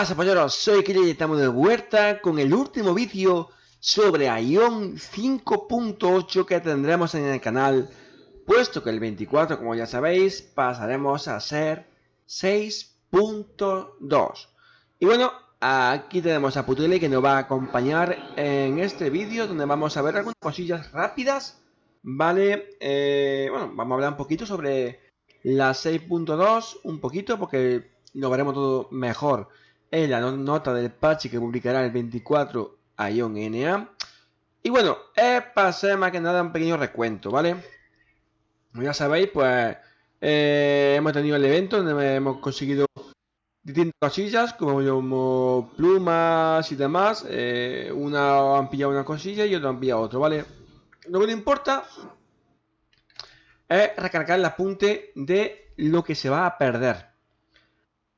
pasa polleros? Soy Kiri y estamos de vuelta con el último vídeo sobre Ion 5.8 que tendremos en el canal. Puesto que el 24 como ya sabéis pasaremos a ser 6.2 y bueno aquí tenemos a Putele que nos va a acompañar en este vídeo donde vamos a ver algunas cosillas rápidas vale eh, bueno vamos a hablar un poquito sobre la 6.2 un poquito porque lo veremos todo mejor en la nota del parche que publicará el 24 Ion NA. Y bueno, es para más que nada un pequeño recuento, ¿vale? Como ya sabéis, pues eh, hemos tenido el evento donde hemos conseguido distintas cosillas como, plumas y demás. Eh, una han pillado una cosilla y otra han pillado otro, ¿vale? Lo que no importa es recargar el apunte de lo que se va a perder.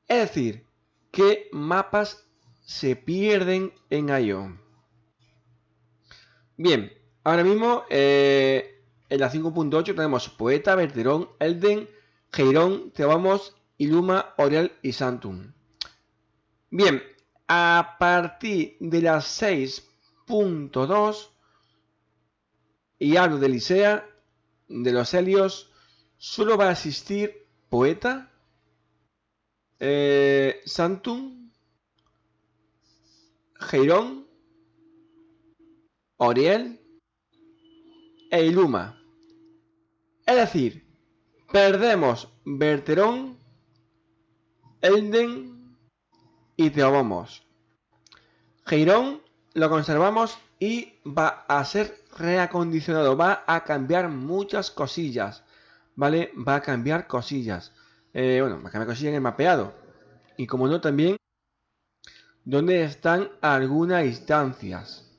Es decir, qué mapas se pierden en Ion. Bien, ahora mismo eh, en la 5.8 tenemos Poeta, Verterón, Elden, Geirón, Teobamos, Iluma, Oriel y Santum. Bien, a partir de la 6.2 y hablo de Licea, de los Helios, solo va a existir Poeta, eh, Santum, Geirón, Oriel e Iluma. Es decir, perdemos Berterón, Elden y Teobomos. Geirón lo conservamos y va a ser reacondicionado, va a cambiar muchas cosillas, ¿vale? Va a cambiar cosillas. Eh, bueno, me cosillas en el mapeado. Y como no, también donde están algunas instancias.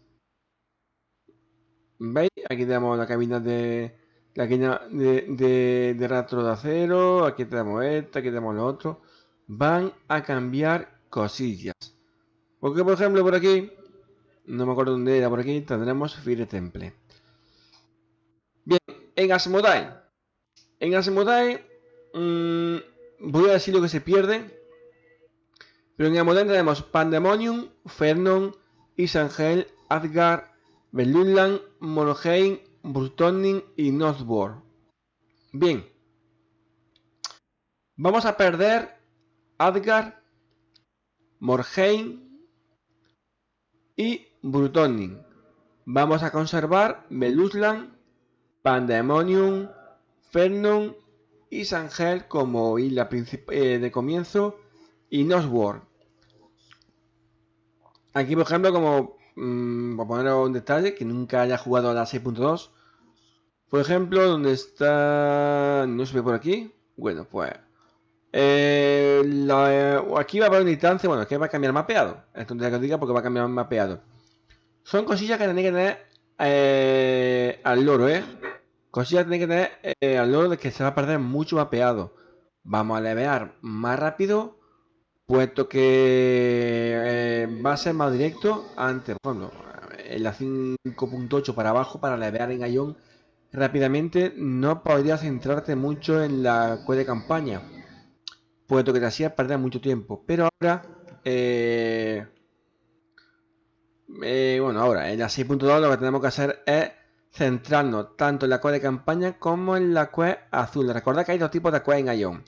¿Veis? Aquí tenemos la cabina de la cabina de, de, de rastro de acero. Aquí tenemos esta, aquí tenemos lo otro. Van a cambiar cosillas. Porque, por ejemplo, por aquí, no me acuerdo dónde era, por aquí tendremos Fire Temple. Bien, en Asmodai. En Asmodai Mm, voy a decir lo que se pierde. Pero en modelo tenemos Pandemonium, Fernon, Isangel, Adgar, Belunland, Monheim, Brutoning y Northbourne. Bien. Vamos a perder Adgar, Morheim y Brutoning. Vamos a conservar Belusland, Pandemonium, Fernon y Sangel como isla eh, de comienzo y Nosworld. Aquí, por ejemplo, como mmm, para poner un detalle que nunca haya jugado a la 6.2, por ejemplo, donde está. No se ve por aquí. Bueno, pues. Eh, aquí va a haber una instancia. Bueno, que va a cambiar mapeado. Esto que diga porque va a cambiar mapeado. Son cosillas que tenéis que tener eh, al loro, ¿eh? Cosillas tiene que tener eh, al lado de que se va a perder mucho mapeado. Vamos a levear más rápido, puesto que eh, va a ser más directo antes. Por en la 5.8 para abajo, para levear en Ion rápidamente, no podrías centrarte mucho en la cueva de campaña, puesto que te hacía perder mucho tiempo. Pero ahora, eh, bueno, ahora en la 6.2 lo que tenemos que hacer es centrarnos tanto en la quest de campaña como en la quest azul. Recordad que hay dos tipos de quest en Ion.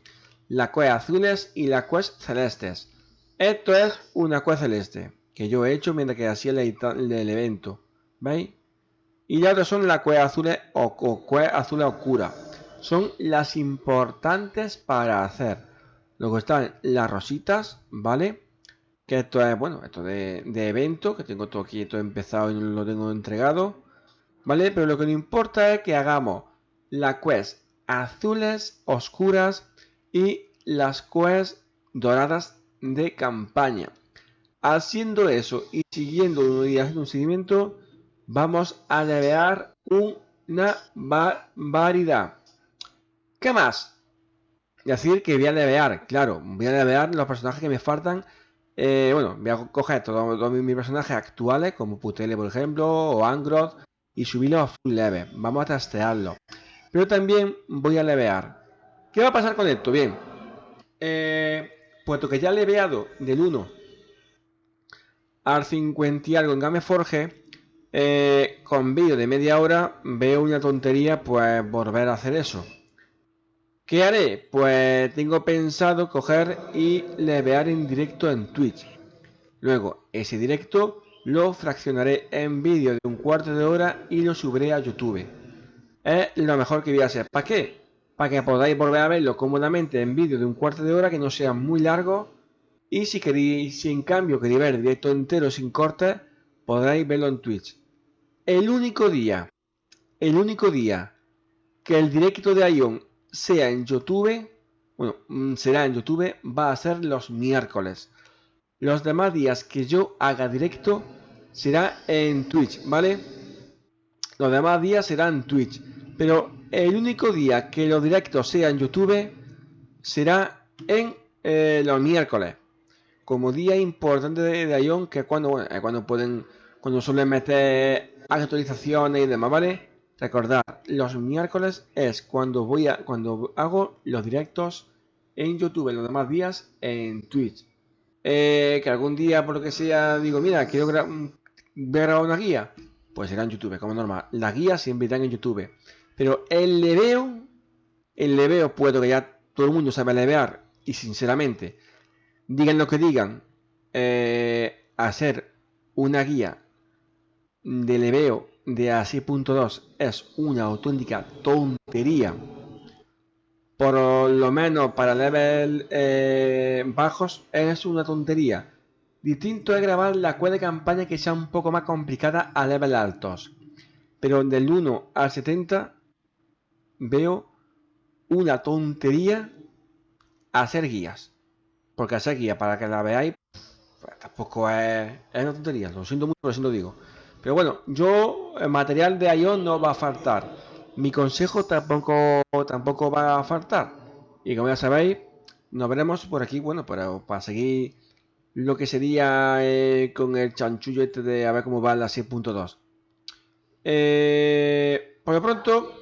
La quest azules y la quest celestes. Esto es una quest celeste que yo he hecho mientras que hacía el, evento. ¿Veis? Y ya otras son las quest azules o, o quest azules oscuras. Son las importantes para hacer. Luego están las rositas, ¿vale? Que esto es, bueno, esto de, de evento, que tengo todo aquí, todo empezado y lo tengo entregado. ¿Vale? Pero lo que no importa es que hagamos la quest azules oscuras y las quests doradas de campaña. Haciendo eso y siguiendo y haciendo un seguimiento, vamos a levear una barbaridad. ¿Qué más? Decir que voy a levear, claro, voy a levear los personajes que me faltan. Eh, bueno, voy a coger todos, mis personajes actuales, como Putele, por ejemplo, o Angroth, y subirlo a full leve. Vamos a trastearlo. Pero también voy a levear. ¿Qué va a pasar con esto? Bien. Eh, puesto que ya he leveado del 1 al 50 y algo en Gameforge, eh, con vídeo de media hora, veo una tontería pues volver a hacer eso. ¿Qué haré? Pues tengo pensado coger y levear en directo en Twitch. Luego, ese directo lo fraccionaré en vídeo de un cuarto de hora y lo subiré a YouTube. Es lo mejor que voy a hacer. ¿Para qué? Para que podáis volver a verlo cómodamente en vídeo de un cuarto de hora que no sea muy largo. Y si queréis, si en cambio queréis ver directo entero sin cortes, podréis verlo en Twitch. El único día, el único día que el directo de Ion sea en YouTube, bueno, mm, será en YouTube, va a ser los miércoles. Los demás días que yo haga directo será en Twitch, ¿vale? Los demás días serán Twitch. Pero el único día que los directos sean en YouTube será en eh, los miércoles. Como día importante de, de Ion, que es cuando, cuando pueden, cuando suelen meter actualizaciones y demás, ¿vale? Recordad, los miércoles es cuando voy a, cuando hago los directos en YouTube, los demás días en Twitch. Eh, que algún día, por lo que sea, digo, mira, quiero ver grabar una guía, pues será en YouTube, como normal. Las guías siempre irán en YouTube. Pero el leveo, el leveo puedo que ya todo el mundo sabe levear y sinceramente, digan lo que digan, eh, hacer una guía de leveo de a 6.2 es una auténtica tontería por lo menos para level eh, bajos, es una tontería. Distinto es grabar la cueva de campaña que sea un poco más complicada a level altos. Pero del 1 al 70 veo una tontería hacer guías. Porque hacer guías para que la veáis pues, tampoco es, es una tontería. Lo siento mucho, lo siento digo. Pero bueno, yo, el material de Ion no va a faltar mi consejo tampoco, tampoco va a faltar. Y como ya sabéis, nos veremos por aquí, bueno, para, para seguir lo que sería eh, con el chanchullo este de a ver cómo va la 6.2. Eh, por lo pronto,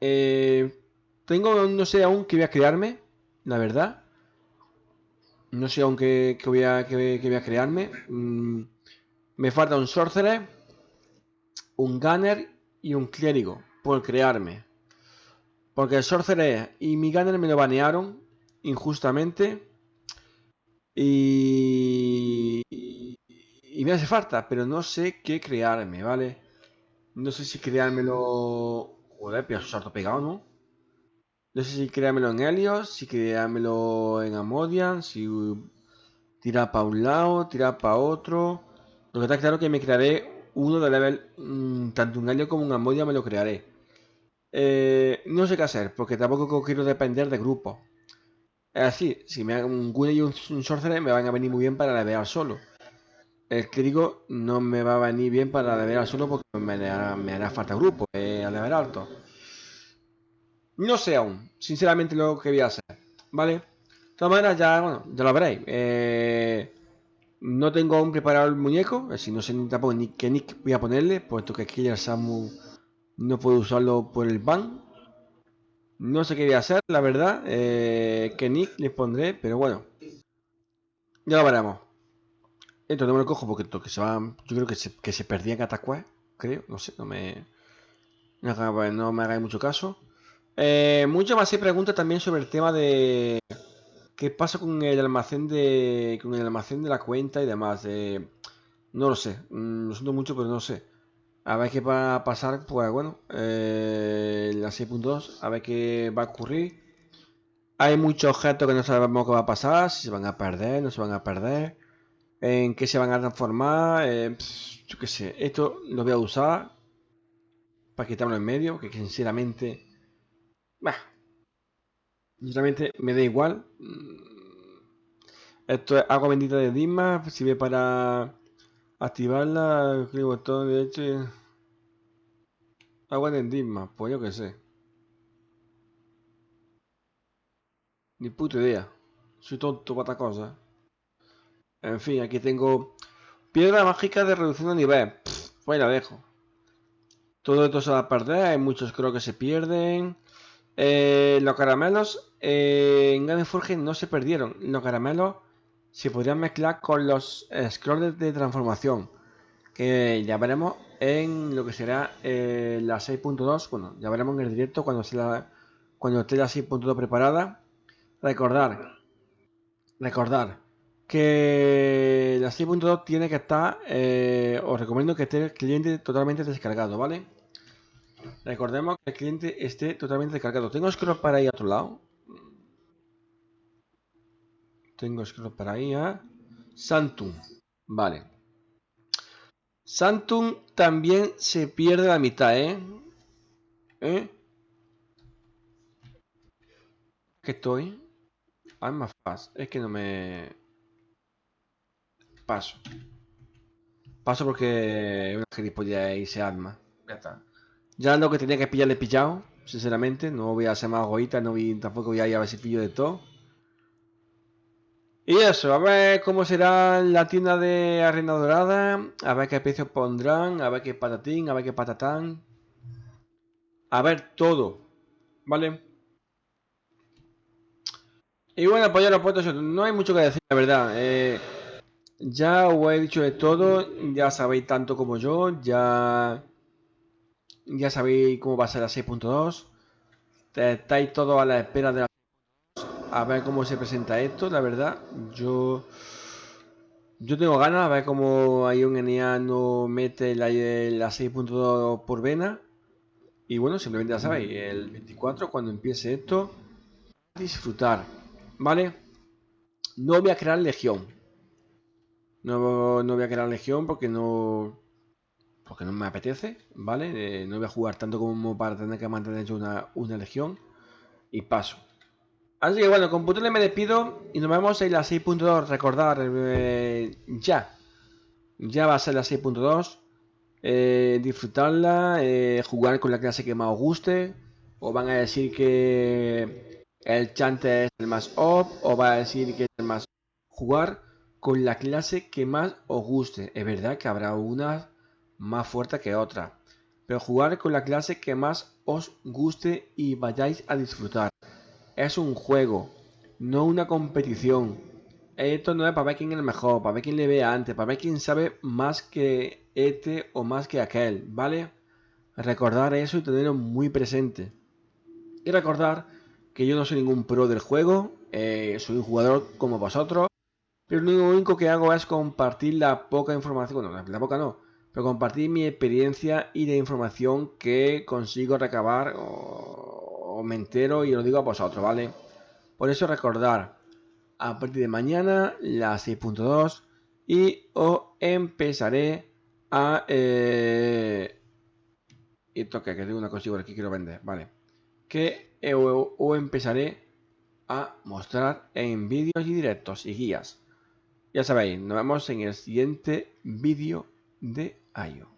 eh, tengo, no sé aún qué voy a crearme, la verdad. No sé aún qué, voy, a, voy a crearme. Mm, me falta un sorcerer, un gunner y un clérigo por crearme. Porque el Sorcerer y mi Gunner me lo banearon injustamente. Y, me hace falta, pero no sé qué crearme, ¿vale? No sé si creármelo... Joder, pero salto pegado, ¿no? No sé si creármelo en Helios, si creármelo en Amodian, si tirar para un lado, tirar para otro. Lo que está claro que me crearé uno de level, mm, tanto un año como un Amodia me lo crearé. Eh, no sé qué hacer, porque tampoco quiero depender de grupos. Es así, si me hago un Gunner y un, Sorcerer me van a venir muy bien para levear solo. El crítico no me va a venir bien para levear solo porque me hará, falta grupo eh, a level alto. No sé aún, sinceramente lo que voy a hacer, ¿vale? De todas maneras, ya, bueno, ya lo veréis. Eh, no tengo aún preparado el muñeco, si no sé ni tampoco ni qué nick voy a ponerle, puesto que aquí el Samu no puedo usarlo por el ban. No sé qué voy a hacer, la verdad, eh, qué nick le pondré, pero bueno. Ya lo veremos. Esto no me lo cojo porque esto que se va, yo creo que se, que se perdía en creo, no sé, no me... No, me hagáis mucho caso. Eh, muchas más se pregunta también sobre el tema de ¿Qué pasa con el almacén de con el almacén de la cuenta y demás? no lo sé, mm, lo siento mucho, pero no sé. A ver qué va a pasar, pues bueno, eh, la 6.2, a ver qué va a ocurrir. Hay muchos objetos que no sabemos qué va a pasar, si se van a perder, no se van a perder, en qué se van a transformar, eh, yo qué sé. Esto lo voy a usar para quitarlo en medio, que sinceramente... Bah, Sinceramente me da igual. Esto es agua bendita de Dima. Sirve para activarla. Clic botón derecho. Agua de Dima. Pues yo que sé. Ni puta idea. Soy tonto para esta cosa. En fin, aquí tengo piedra mágica de reducción de nivel. pues la dejo. Todo esto se va a perder. Hay muchos creo que se pierden. Eh, los caramelos en Gameforge no se perdieron. Los caramelos se podrían mezclar con los scrolls de transformación. Que ya veremos en lo que será eh, la 6.2. Bueno, ya veremos en el directo cuando, sea cuando esté la 6.2 preparada. Recordar, recordar que la 6.2 tiene que estar, eh, os recomiendo que esté el cliente totalmente descargado, ¿vale? Recordemos que el cliente esté totalmente descargado. ¿Tengo scroll para ir a otro lado? Tengo scroll para ir a Santum. Vale. Santum también se pierde la mitad, ¿eh? ¿Eh? ¿Qué estoy? Ah, más fácil. Es que no me... Paso. Paso porque una gilipollas y se arma. Ya está. Ya lo que tenía que pillarle pillado, sinceramente. No voy a hacer más goitas, no voy, tampoco voy a ir a ver si pillo de todo. Y eso, a ver cómo será la tienda de Arena Dorada, a ver qué precios pondrán, a ver qué patatín, a ver qué patatán. A ver todo, ¿vale? Y bueno, pues ya lo puesto, no hay mucho que decir, la verdad. Eh, ya os he dicho de todo, ya sabéis tanto como yo, ya ya sabéis cómo va a ser la 6.2. Estáis todos a la espera de la a ver cómo se presenta esto, la verdad. Yo yo tengo ganas a ver cómo Ion NEA no mete la, la 6.2 por vena. Y bueno, simplemente ya sabéis, el 24 cuando empiece esto, disfrutar, ¿vale? No voy a crear legión. No, no voy a crear legión porque no porque no me apetece, ¿vale? Eh, no voy a jugar tanto como para tener que mantener una, una legión y paso. Así que bueno, con me despido y nos vemos en la 6.2. Recordar, eh, ya. Ya va a ser la 6.2. Eh, disfrutarla, jugar con la clase que más os guste. O van a decir que el chante es el más op. O va a decir que es el más jugar con la clase que más os guste. Es verdad que habrá unas más fuerte que otra, pero jugar con la clase que más os guste y vayáis a disfrutar. Es un juego, no una competición. Esto no es para ver quién es el mejor, para ver quién le ve antes, para ver quién sabe más que este o más que aquel, ¿vale? Recordar eso y tenerlo muy presente. Y recordar que yo no soy ningún pro del juego, eh, soy un jugador como vosotros, pero lo único que hago es compartir la poca información, bueno, la poca no, pero compartir mi experiencia y la información que consigo recabar me entero y lo digo a vosotros, ¿vale? Por eso recordar, a partir de mañana la 6.2 y os empezaré a... Eh, toque, que tengo una cosa que quiero vender, ¿vale? Que os empezaré a mostrar en vídeos y directos y guías. Ya sabéis, nos vemos en el siguiente vídeo de Ayo.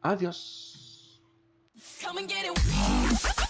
Adiós. Come and get it.